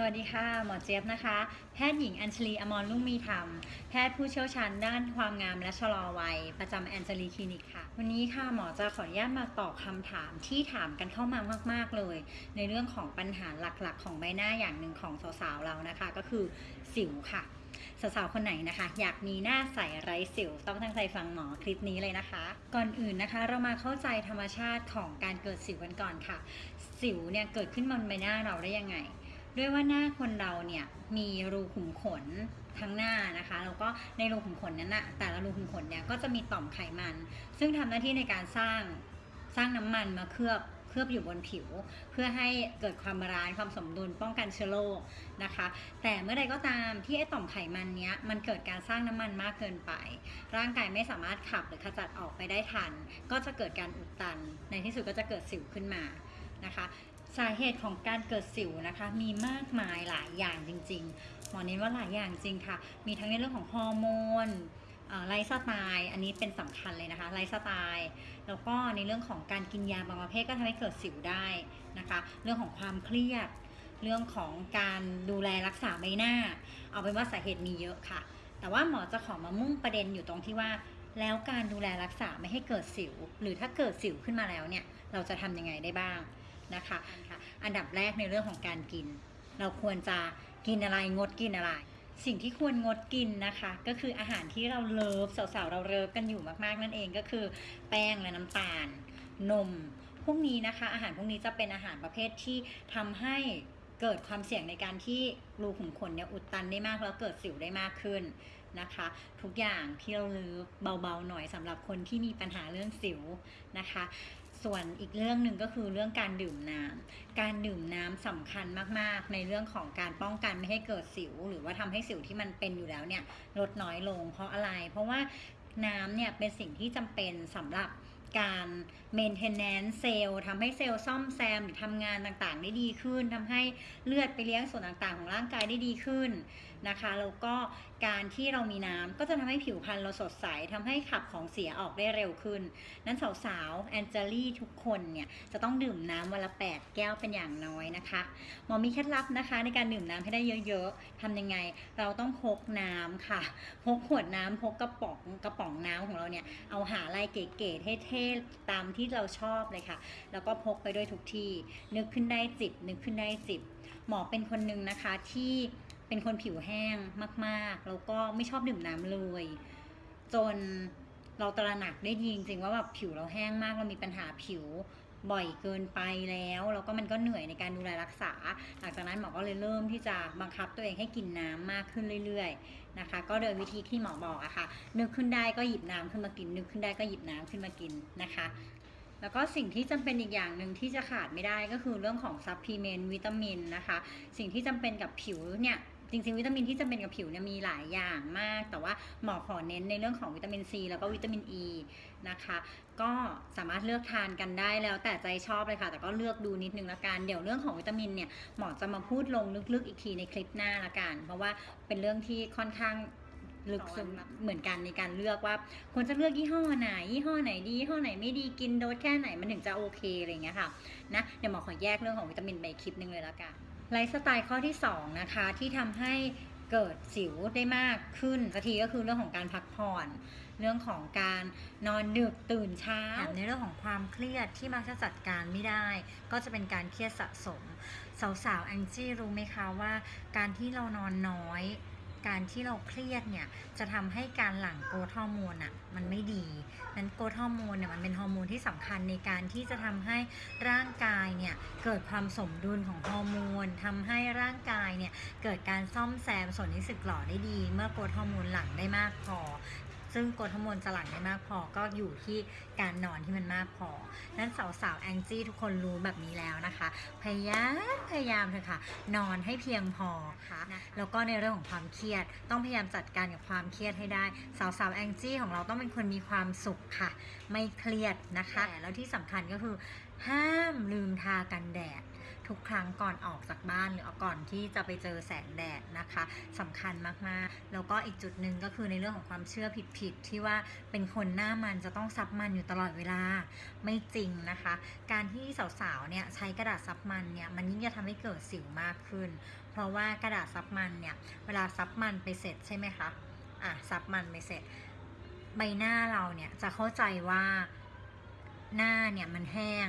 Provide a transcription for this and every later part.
สวัสดีค่ะ หมอเจี๊ยบนะคะ แพทย์หญิงอัญชลีอมรลุ่งมีธรรม แพทย์ผู้เชี่ยวชาญด้านความงามและชะลอวัย ประจำแอนเจลีคลินิกค่ะ วันนี้ค่ะหมอจะขออนุญาตมาตอบคำถามที่ถามกันเข้ามามาก ๆ เลย ในเรื่องของปัญหาหลักๆ ของใบหน้าอย่างหนึ่งของสาวๆเรานะคะ ก็คือสิวค่ะ สาวๆคนไหนนะคะ อยากมีหน้าใสไร้สิว ต้องตั้งใจฟังหมอคลิปนี้เลยนะคะ ก่อนอื่นนะคะ เรามาเข้าใจธรรมชาติของการเกิดสิวกันก่อนค่ะ สิวเนี่ยเกิดขึ้นบนใบหน้าเราได้ยังไง ด้วยว่าหน้าคนเราเนี่ยมีรูขุมขนทั้งหน้านะคะแล้วก็ในรูขุมขนนั้นนะแต่ละรูขุมขนเนี่ยก็จะมีต่อมไขมัน ซึ่งทำหน้าที่ในการสร้างสร้างน้ำมันมาเคลือบเคลือบอยู่บนผิว เพื่อให้เกิดความ balance ความสมดุลป้องกันเชื้อโรคนะคะ แต่เมื่อใดก็ตามที่ไอต่อมไขมันเนี้ยมันเกิดการสร้างน้ำมันมากเกินไป ร่างกายไม่สามารถขับหรือขจัดออกไปได้ทัน ก็จะเกิดการอุดตัน ในที่สุดก็จะเกิดสิวขึ้นมา นะคะ สาเหตุของการเกิดสิวนะคะ มีมากมายหลายอย่างจริงๆหมอเน้นว่าหลายอย่างจริงค่ะ มีทั้งในเรื่องของฮอร์โมนไลฟ์สไตล์อันนี้เป็นสำคัญเลยนะคะไลฟ์สไตล์แล้วก็ในเรื่องของการกินยาบางประเภทก็ทำให้เกิดสิวได้นะคะ เรื่องของความเครียด เรื่องของการดูแลรักษาใบหน้า เอาเป็นว่าสาเหตุมีเยอะค่ะ แต่ว่าหมอจะขอมามุ่งประเด็นอยู่ตรงที่ว่า แล้วการดูแลรักษาไม่ให้เกิดสิว หรือถ้าเกิดสิวขึ้นมาแล้วเนี่ย เราจะทำยังไงได้บ้าง นะคะอันดับแรกในเรื่องของการกิน เราควรจะกินอะไรงดกินอะไร สิ่งที่ควรงดกินนะคะ ก็คืออาหารที่เราเลิฟสาวๆเราเลิฟกันอยู่มากๆนั่นเองก็คือ แป้งและน้ำตาล นมพวกนี้นะคะ อาหารพวกนี้จะเป็นอาหารประเภทที่ทำให้เกิดความเสี่ยงในการที่รูขุมขนเนี่ยอุดตันได้มากแล้วเกิดสิวได้มากขึ้นนะคะ ทุกอย่างที่เราลือเบาๆหน่อยสำหรับคนที่มีปัญหาเรื่องสิวนะคะ ส่วนอีกเรื่องหนึ่งก็คือเรื่องการดื่มน้ำการดื่มน้ำสำคัญมากๆ ในเรื่องของการป้องกันไม่ให้เกิดสิว หรือว่าทำให้สิวที่มันเป็นอยู่แล้วเนี่ยลดน้อยลง เพราะอะไร เพราะว่าน้ำเนี่ยเป็นสิ่งที่จำเป็นสำหรับการ maintenance เซลล์ทำให้เซลล์ซ่อมแซมหรือทำงานต่างๆ ได้ดีขึ้นทำให้เลือดไปเลี้ยงส่วนต่างๆ ของร่างกายได้ดีขึ้นนะคะแล้วก็การที่เรามีน้ำก็จะทำให้ผิวพรรณเราสดใสทำให้ขับของเสียออกได้เร็วขึ้น นั้นสาวๆแอนเจลี่ทุกคนเนี่ยจะต้องดื่มน้ำวันละ 8 แก้วเป็นอย่างน้อยนะคะหมอมีเคล็ดลับนะคะ ในการดื่มน้ำให้ได้เยอะๆทำยังไง เราต้องพกน้ำค่ะพกขวดน้ำพกกระป๋องกระป๋องน้ำของเราเนี่ยเอาหาลายเก๋ๆเท่ๆตามที่เราชอบเลยค่ะ แล้วก็พกไปด้วยทุกที่ นึกขึ้นได้จิบนึกขึ้นได้จิบหมอเป็นคนหนึ่งนะคะที่ เป็นคนผิวแห้งมาก ๆ แล้วก็ไม่ชอบดื่มน้ำเลย จนเราตระหนักได้ดีจริงๆว่าแบบผิวเราแห้งมากเรามีปัญหาผิวบ่อยเกินไปแล้ว แล้วก็มันก็เหนื่อยในการดูแลรักษา หลังจากนั้นหมอก็เลยเริ่มที่จะบังคับตัวเองให้กินน้ำมากขึ้นเรื่อยๆนะคะ ก็โดยวิธีที่หมอบอกอะค่ะ นึกขึ้นได้ก็หยิบน้ำขึ้นมากิน นึกขึ้นได้ก็หยิบน้ำขึ้นมากินนะคะ แล้วก็สิ่งที่จำเป็นอีกอย่างหนึ่งที่จะขาดไม่ได้ก็คือเรื่องของ supplement วิตามินนะคะ สิ่งที่จำเป็นกับผิวเนี่ย จริงๆ วิตามินที่จำเป็นกับผิวเนี่ยมีหลายอย่างมาก แต่ว่าหมอขอเน้นในเรื่องของวิตามินซีแล้วก็วิตามินอีนะคะ ก็สามารถเลือกทานกันได้แล้วแต่ใจชอบเลยค่ะ แต่ก็เลือกดูนิดนึงละกันเดี๋ยวเรื่องของวิตามินเนี่ยหมอจะมาพูดลงลึกๆอีกทีในคลิปหน้าละกัน เพราะว่าเป็นเรื่องที่ค่อนข้างลึกซึ้งเหมือนกันในการเลือกว่าควรจะเลือกยี่ห้อไหน ยี่ห้อไหนดียี่ห้อไหนไม่ดีกินโดสแค่ไหนมันถึงจะโอเคอะไรเงี้ยค่ะนะเดี๋ยวหมอขอแยกเรื่องของวิตามินไปคลิปนึงเลยละกัน ไลฟ์สไตล์ข้อที่ 2 นะคะ ที่ทำให้เกิดสิวได้มากขึ้นสักทีก็คือเรื่องของการพักผ่อน เรื่องของการนอนดึกตื่นเช้าแถมในเรื่องของความเครียดที่มักจะจัดการไม่ได้ ก็จะเป็นการเครียดสะสม สาวๆแองจี้รู้ไหมคะว่า การที่เรานอนน้อย การที่เราเครียดเนี่ยจะทำให้การหลั่ง growth hormone อะมันไม่ดีนั้น growth hormone เนี่ยมันเป็นฮอร์โมนที่สำคัญในการที่จะทำให้ร่างกายเนี่ยเกิดความสมดุลของฮอร์โมนทำให้ร่างกายเนี่ยเกิดการซ่อมแซมส่วนที่สึกหรอได้ดี เมื่อ growth hormone หลั่งได้มากพอ ซึ่ง growth hormone จะหลั่งได้มากพอก็อยู่ที่การนอนที่มันมากพอ นั้นสาวๆแองจี้ทุกคนรู้แบบนี้แล้วนะคะ พยายามพยายามเถอะค่ะ นอนให้เพียงพอค่ะแล้วก็ในเรื่องของความเครียด ต้องพยายามจัดการกับความเครียดให้ได้ สาวๆแองจี้ของเราต้องเป็นคนมีความสุขค่ะ ไม่เครียดนะคะ แล้วที่สำคัญก็คือห้ามลืมทากันแดด ทุกครั้งก่อนออกจากบ้านหรือก่อนที่จะไปเจอแสงแดดนะคะสำคัญมากๆ แล้วก็อีกจุดหนึ่งก็คือในเรื่องของความเชื่อผิดๆที่ว่าเป็นคนหน้ามันจะต้องซับมันอยู่ตลอดเวลาไม่จริงนะคะ การที่สาวๆเนี่ยใช้กระดาษซับมันเนี่ยมันยิ่งจะทำให้เกิดสิวมากขึ้น เพราะว่ากระดาษซับมันเนี่ยเวลาซับมันไปเสร็จใช่ไหมคะอะซับมันไปเสร็จ ใบหน้าเราเนี่ยจะเข้าใจว่าหน้าเนี่ยมันแห้ง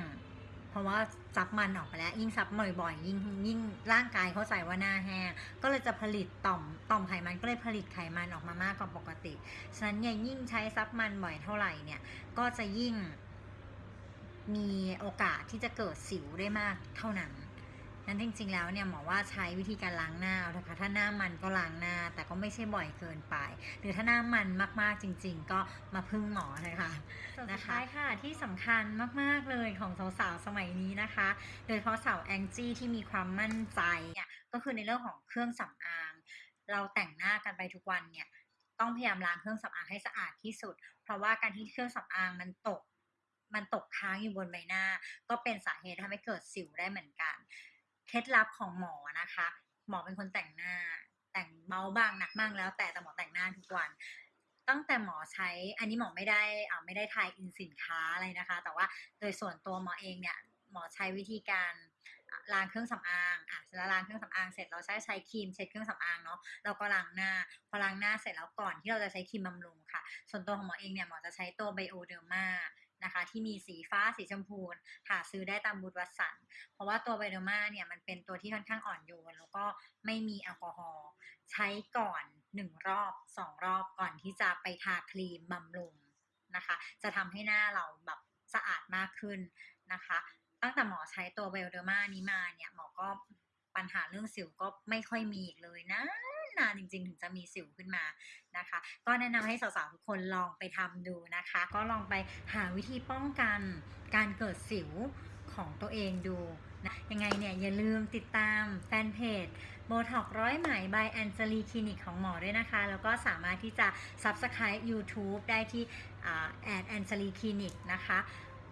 เพราะว่าซับมันออกไปแล้ว ยิ่งซับบ่อยๆยิ่งยิ่งร่างกายเขาใส่ว่าหน้าแห้งก็เลยจะผลิตต่อมต่อมไขมันก็เลยผลิตไขมันออกมามากกว่าปกติฉะนั้นเนี่ยยิ่งใช้ซับมันบ่อยเท่าไหร่เนี่ยก็จะยิ่งมีโอกาสที่จะเกิดสิวได้มากเท่านั้น นั้นจริงๆแล้วเนี่ยหมอว่าใช้วิธีการล้างหน้าเอาเถอะค่ะถ้าหน้ามันก็ล้างหน้า แต่ก็ไม่ใช่บ่อยเกินไป หรือถ้าหน้ามันมากๆจริง ๆ ก็มาพึ่งหมอเลยค่ะนะคะค่ะที่สำคัญมากๆเลยของสาวๆสมัยนี้นะคะ โดยเฉพาะสาวแองจี้ที่มีความมั่นใจเนี่ยก็คือในเรื่องของเครื่องสำอาง เราแต่งหน้ากันไปทุกวันเนี่ยต้องพยายามล้างเครื่องสำอางให้สะอาดที่สุด เพราะว่าการที่เครื่องสำอางมันตก มันตกค้างอยู่บนใบหน้า ก็เป็นสาเหตุทำให้เกิดสิวได้เหมือนกัน เคล็ดลับของหมอนะคะ หมอเป็นคนแต่งหน้า แต่งเบาบ้างหนักบ้างแล้ว แต่แต่หมอแต่งหน้าทุกวัน ตั้งแต่หมอใช้ อันนี้หมอไม่ได้อ่าไม่ได้ทายอินสินค้าอะไรนะคะ แต่ว่าโดยส่วนตัวหมอเองเนี่ยหมอใช้วิธีการล้างเครื่องสำอางอะแล้วล้างเครื่องสำอางเสร็จเราใช้ใช้ครีมเช็ดเครื่องสำอางเนาะเราก็ล้างหน้า พอล้างหน้าเสร็จแล้วก่อนที่เราจะใช้ครีมบำรุงค่ะ ส่วนตัวของหมอเองเนี่ยหมอจะใช้ตัวไบโอเดอร์มา นะคะ ที่มีสีฟ้าสีชมพูหาซื้อได้ตามบูธวัตสัน เพราะว่าตัวไบโอมาเนี่ยมันเป็นตัวที่ค่อนข้างอ่อนโยน แล้วก็ไม่มีแอลกอฮอล์ใช้ก่อนหนึ่งรอบสองรอบก่อนที่จะไปทาครีมบำรุงนะคะ จะทำให้หน้าเราแบบสะอาดมากขึ้นนะคะ ตั้งแต่หมอใช้ตัวไบโอเดอร์มานี้มาเนี่ยหมอก็ปัญหาเรื่องสิวก็ไม่ค่อยมีอีกเลยนะ นานจริง ๆ ถึงจะมีสิวขึ้นมานะคะ ก็แนะนำให้สาวๆทุกคนลองไปทำดูนะคะ ก็ลองไปหาวิธีป้องกันการเกิดสิวของตัวเองดูนะยังไงเนี่ยอย่าลืมติดตามแฟนเพจโบท็อกร้อยไหม by แอนเจลีคลินิกของหมอด้วยนะคะ แล้วก็สามารถที่จะ Subscribe YouTube ได้ที่แอดแอนเจลีคลินิกนะคะ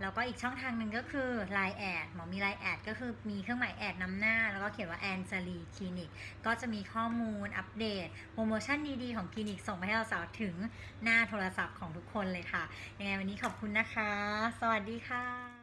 แล้วก็อีกช่องทางหนึ่งก็คือ Line แอดหมอมี Line แอดก็คือมีเครื่องหมายแอดนำหน้า แล้วก็เขียนว่าแอนซารีคลินิกก็จะมีข้อมูลอัปเดตโปรโมชั่นดีๆ ของคลินิกส่งไปให้เราสาวถึงหน้าโทรศัพท์ของทุกคนเลยค่ะ ยังไงวันนี้ขอบคุณนะคะ สวัสดีค่ะ